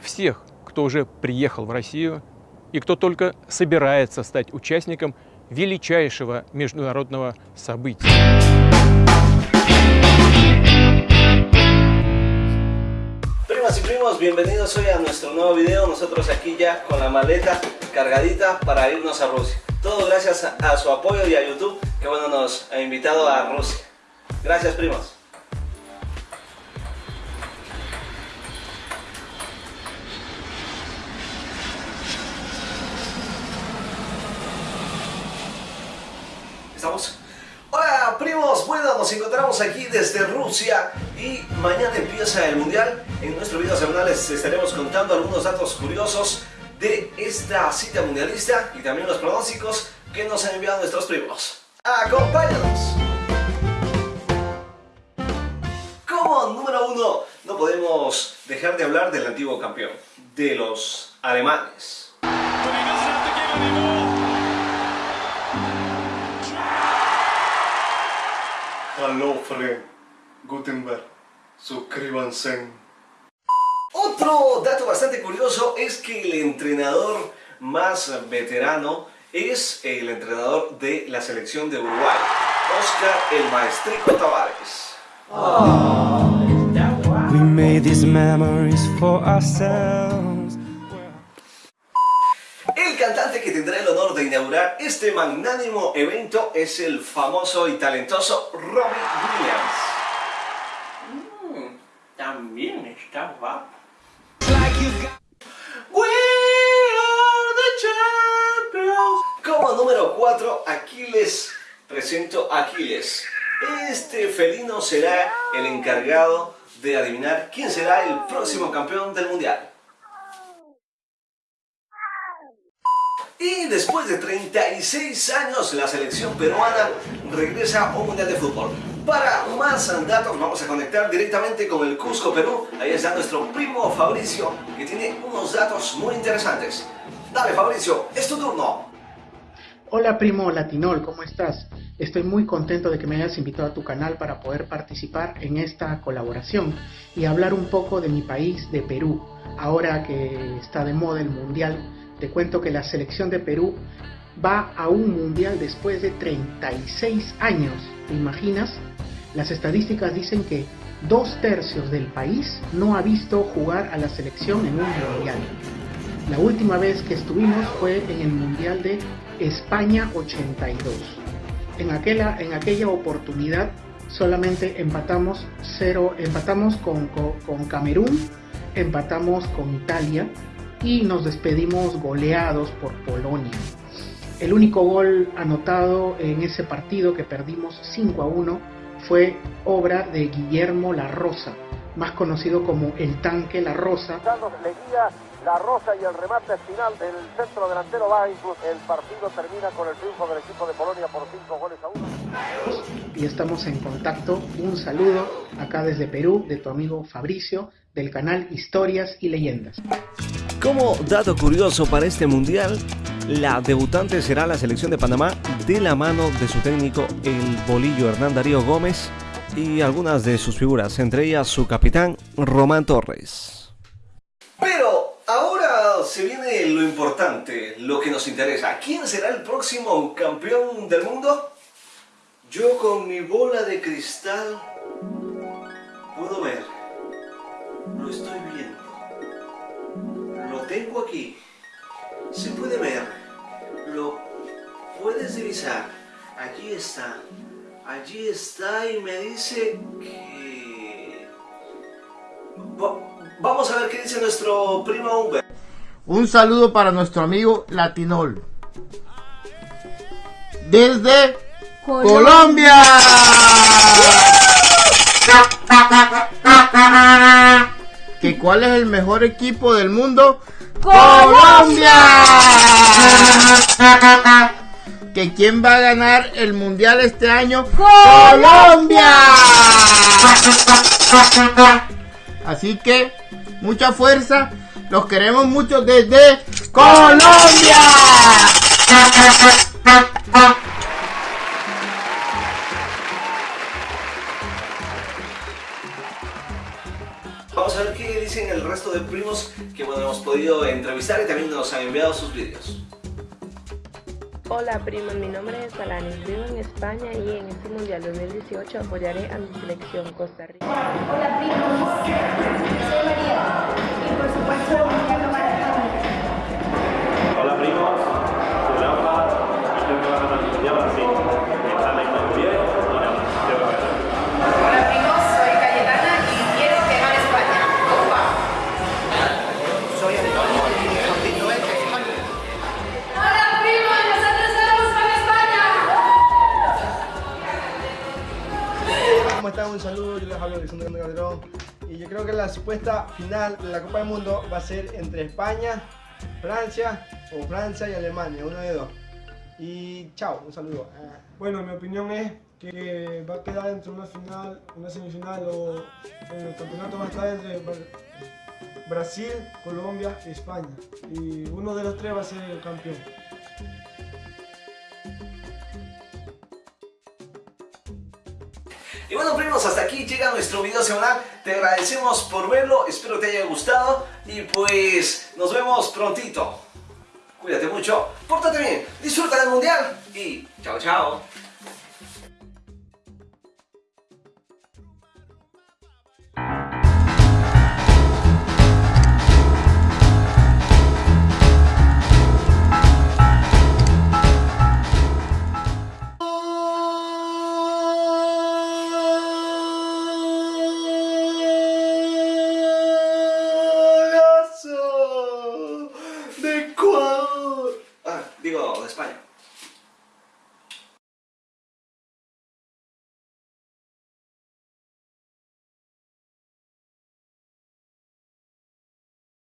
всех, кто уже приехал в Россию и кто только собирается стать участником величайшего международного события. Primas y primos, bienvenidos hoy a nuestro nuevo video. Nosotros aquí ya con la maleta cargadita para irnos a Rusia. Todo gracias a su apoyo y a YouTube que bueno nos ha invitado a Rusia. Gracias primos. Nos encontramos aquí desde Rusia y mañana empieza el Mundial. En nuestro video semanal les estaremos contando algunos datos curiosos de esta cita mundialista y también los pronósticos que nos han enviado nuestros primos. ¡Acompáñanos! Como número uno, no podemos dejar de hablar del antiguo campeón, de los alemanes. Hallo friend, Gutenberg, suscríbanse. Otro dato bastante curioso es que el entrenador más veterano es el entrenador de la selección de Uruguay, Oscar el Maestrico Tavares. We made these memories for ourselves. El cantante que tendrá el honor de inaugurar este magnánimo evento es el famoso y talentoso Robbie Williams. Mm, también está guapo. We are the champions. Como número 4, Aquiles. Presento a Aquiles. Este felino será el encargado de adivinar quién será el próximo campeón del mundial. Y después de 36 años, la selección peruana regresa a un mundial de fútbol. Para más datos, vamos a conectar directamente con el Cusco, Perú. Ahí está nuestro primo Fabricio, que tiene unos datos muy interesantes. Dale, Fabricio, es tu turno. Hola primo Latinol, ¿cómo estás? Estoy muy contento de que me hayas invitado a tu canal para poder participar en esta colaboración y hablar un poco de mi país, de Perú. Ahora que está de moda el mundial, te cuento que la selección de Perú va a un mundial después de 36 años. ¿Te imaginas? Las estadísticas dicen que dos tercios del país no ha visto jugar a la selección en un mundial. La última vez que estuvimos fue en el mundial de España 82. En aquella, en aquella oportunidad solamente empatamos, cero, empatamos con, con, con Camerún, empatamos con Italia y nos despedimos goleados por Polonia. El único gol anotado en ese partido que perdimos 5 a 1 fue obra de Guillermo La Rosa, más conocido como el tanque La Rosa. La Rosa y el remate final del centro delantero va el partido termina con el triunfo del equipo de Polonia por 5 goles a 1. Y estamos en contacto. Un saludo acá desde Perú de tu amigo Fabricio del canal Historias y Leyendas. Como dato curioso para este mundial, la debutante será la selección de Panamá de la mano de su técnico el bolillo Hernán Darío Gómez y algunas de sus figuras, entre ellas su capitán Román Torres. Pero ahora se viene lo importante, lo que nos interesa. ¿Quién será el próximo campeón del mundo? Yo con mi bola de cristal dice que... Va- Vamos a ver qué dice nuestro primo Huber. Un saludo para nuestro amigo Latinol. Desde Colombia. ¿Que cuál es el mejor equipo del mundo? Colombia. ¿Que quién va a ganar el mundial este año? Colombia. Así que mucha fuerza. Los queremos mucho desde Colombia. Vamos a ver qué dicen el resto de primos que bueno, hemos podido entrevistar y también nos han enviado sus vídeos. Hola prima, mi nombre es Alanis, vivo en España y en este Mundial 2018 apoyaré a mi selección Costa Rica. Hola primos, soy María. Y por supuesto Un saludo, yo les hablo Calderón y yo creo que la supuesta final de la Copa del Mundo va a ser entre España, Francia o Francia y Alemania, uno de dos. Y chao, un saludo. Bueno, mi opinión es que va a quedar entre una final, una semifinal o el campeonato va a estar entre Bra- Brasil, Colombia y España. Y uno de los tres va a ser el campeón. Y bueno primos, hasta aquí llega nuestro video semanal. Te agradecemos por verlo, espero te haya gustado y pues nos vemos prontito. Cuídate mucho, pórtate bien, disfruta del mundial y chao chao. España.